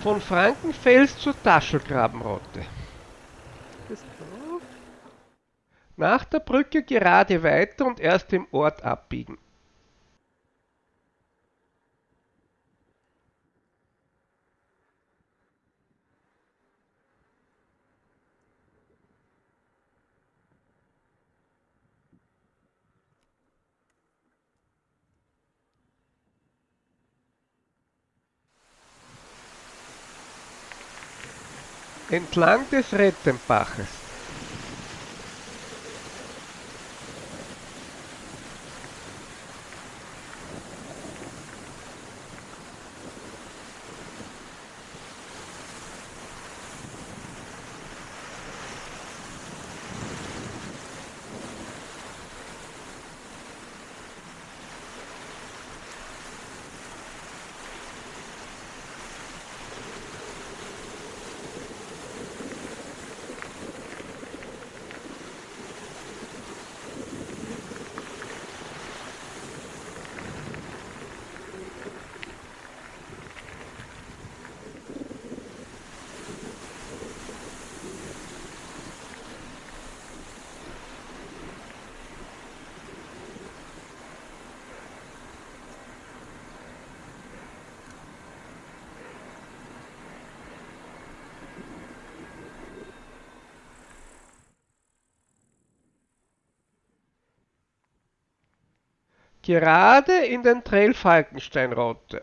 Von Frankenfels zur Taschelgrabenrotte. Nach der Brücke gerade weiter und erst im Ort abbiegen. Entlang des Rettenbaches. Gerade in den Trail Falkenstein-Rotte.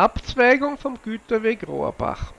Abzweigung vom Güterweg Rohrbach.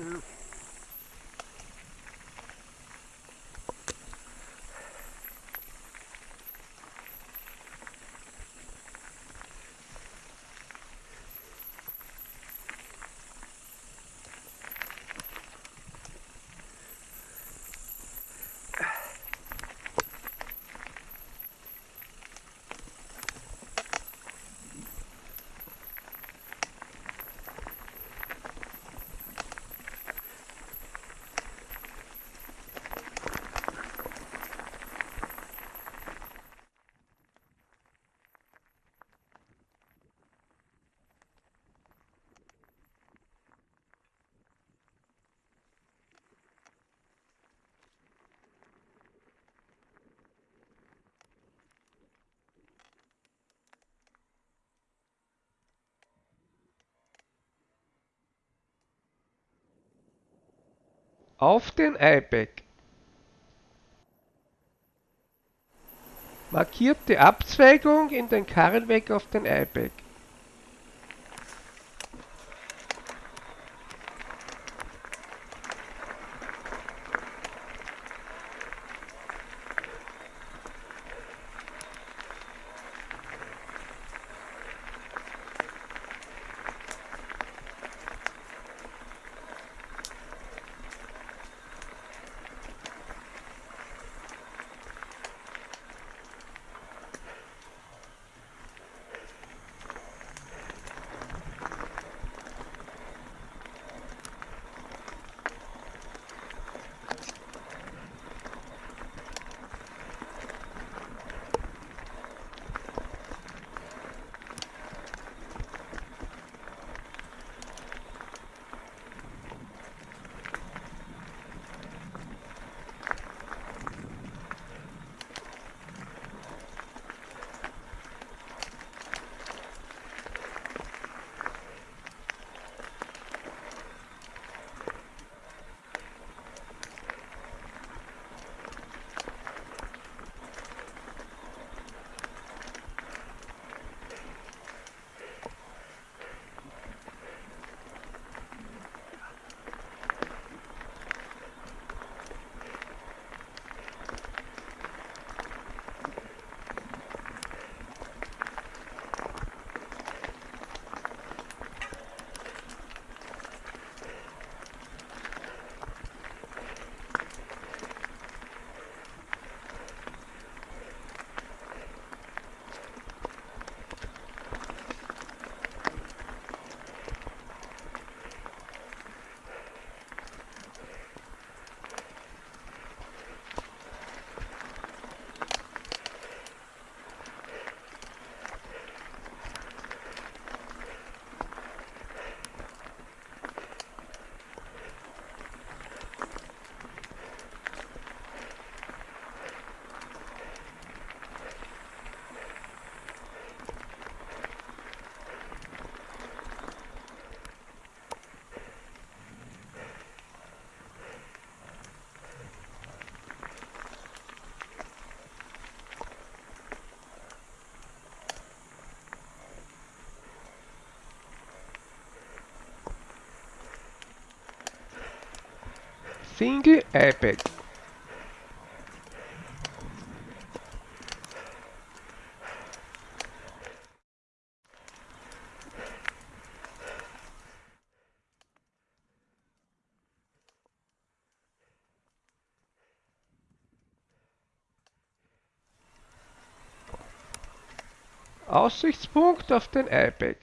here. Auf den Eibag. Markiert die Abzweigung in den Karrenweg auf den Eibag. Single iPad. Aussichtspunkt auf den iPad.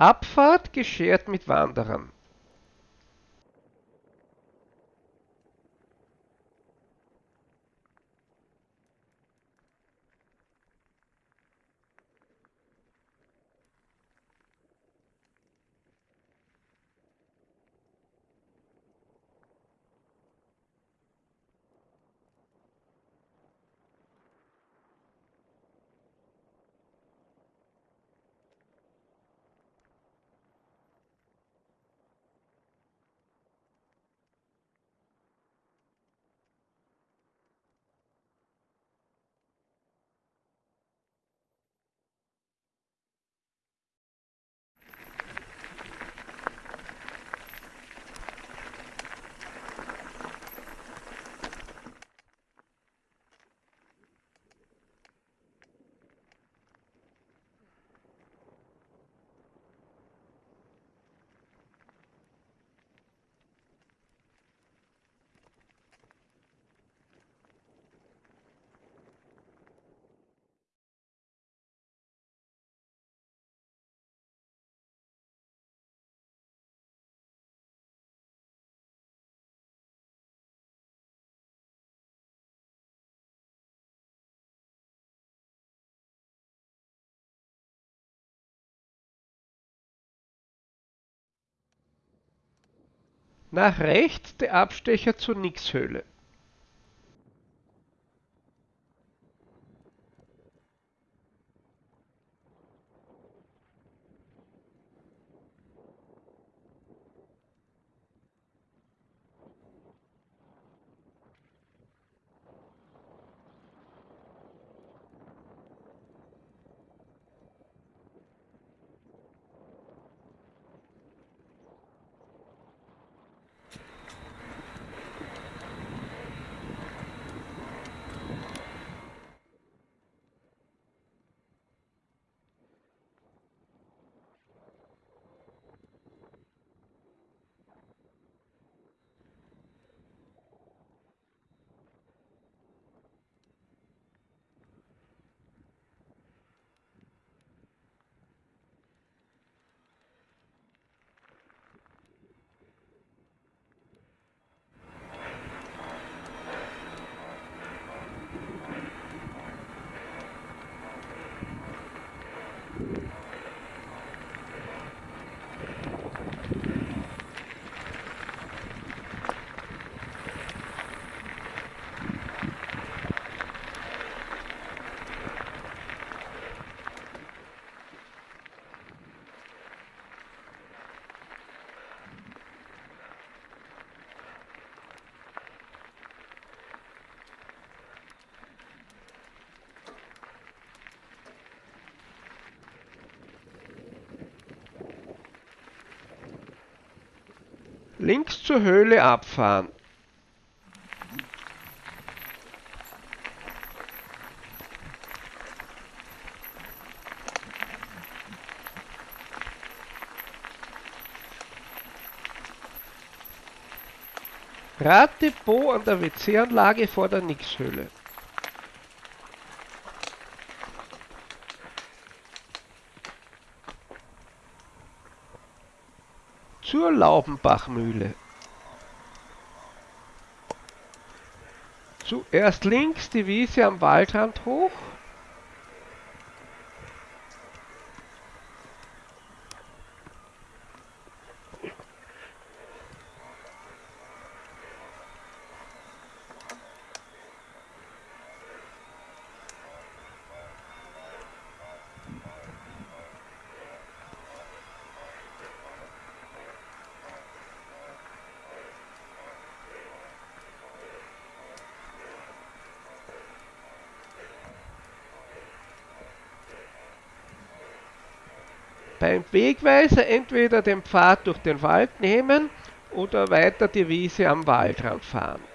Abfahrt geschert mit Wanderern. Nach rechts der Abstecher zur Nixhöhle. Links zur Höhle abfahren. Raddepot an der WC-Anlage vor der Nixhöhle. Zur Laubenbachmühle. Zuerst links die Wiese am Waldrand hoch. Beim Wegweiser entweder den Pfad durch den Wald nehmen oder weiter die Wiese am Waldrand fahren.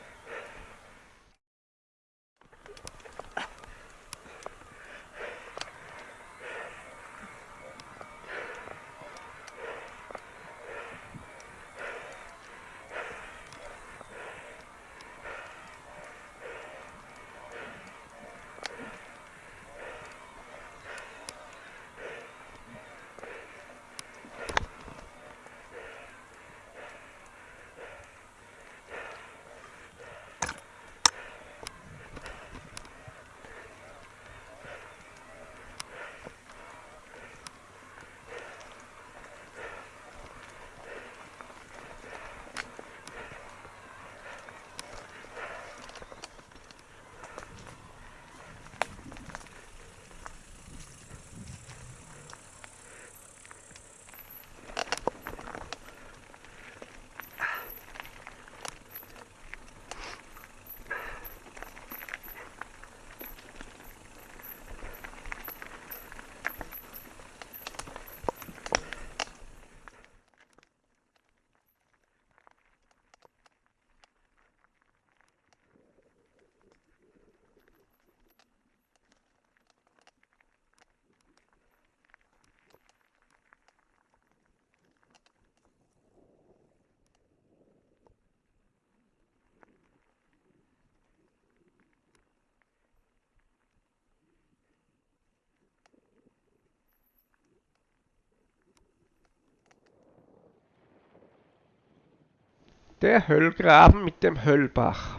Der Höllgraben mit dem Höllbach.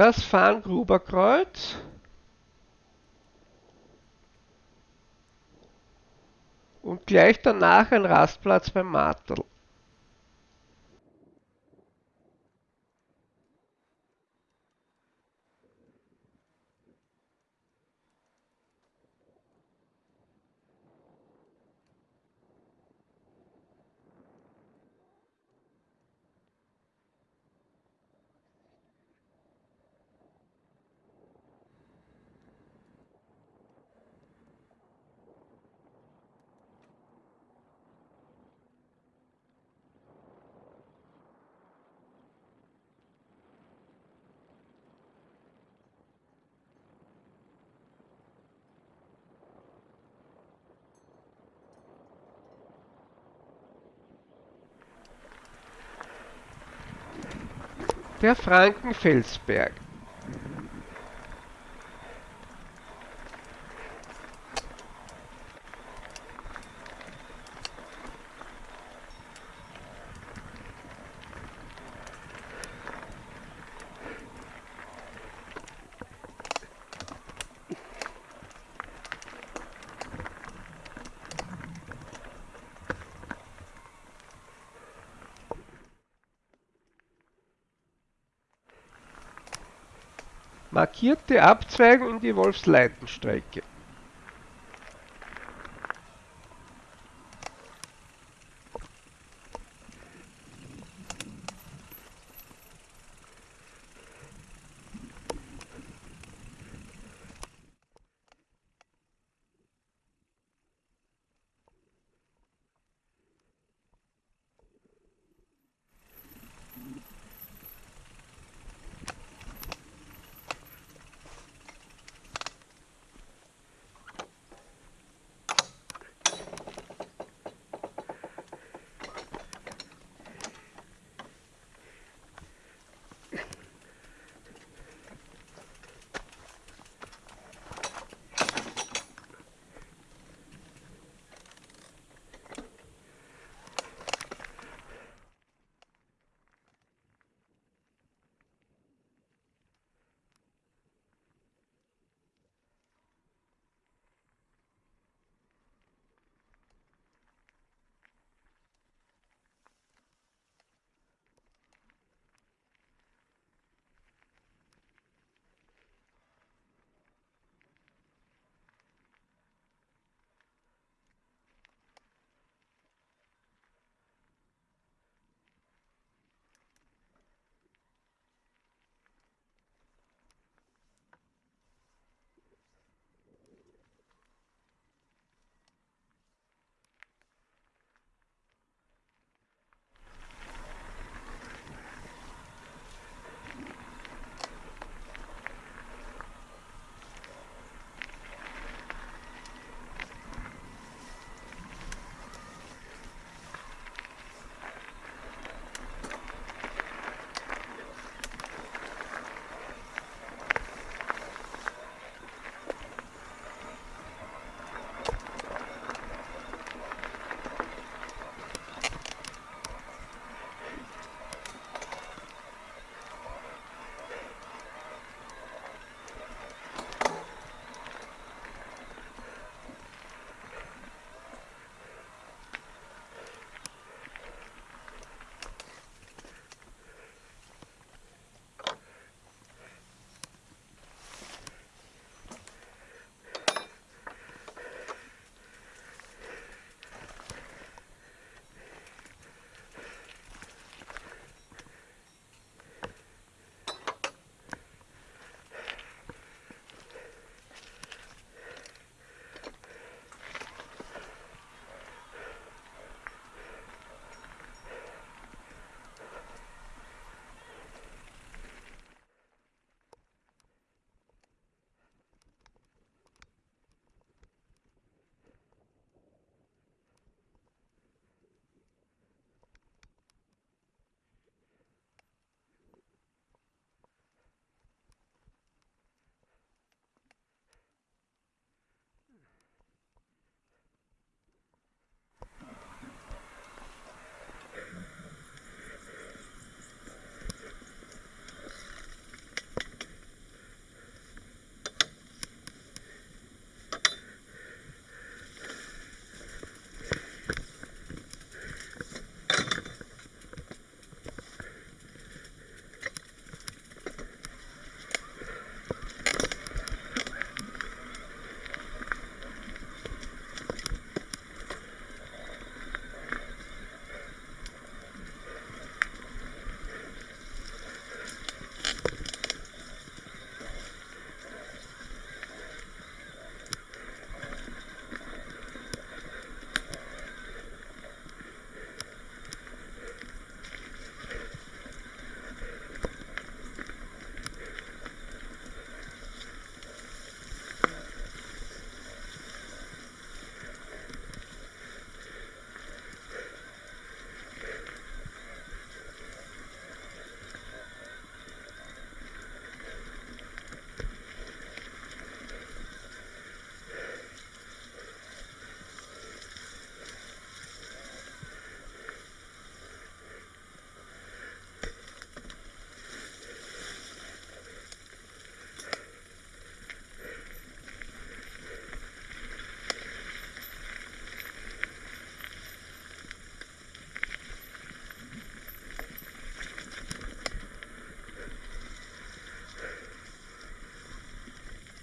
Das Farngruberkreuz und gleich danach ein Rastplatz beim Martel. Der Frankenfelsberg. Markierte Abzweigung in die Wolfsleitenstrecke.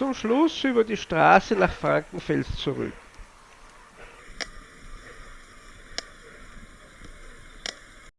Zum Schluss über die Straße nach Frankenfels zurück.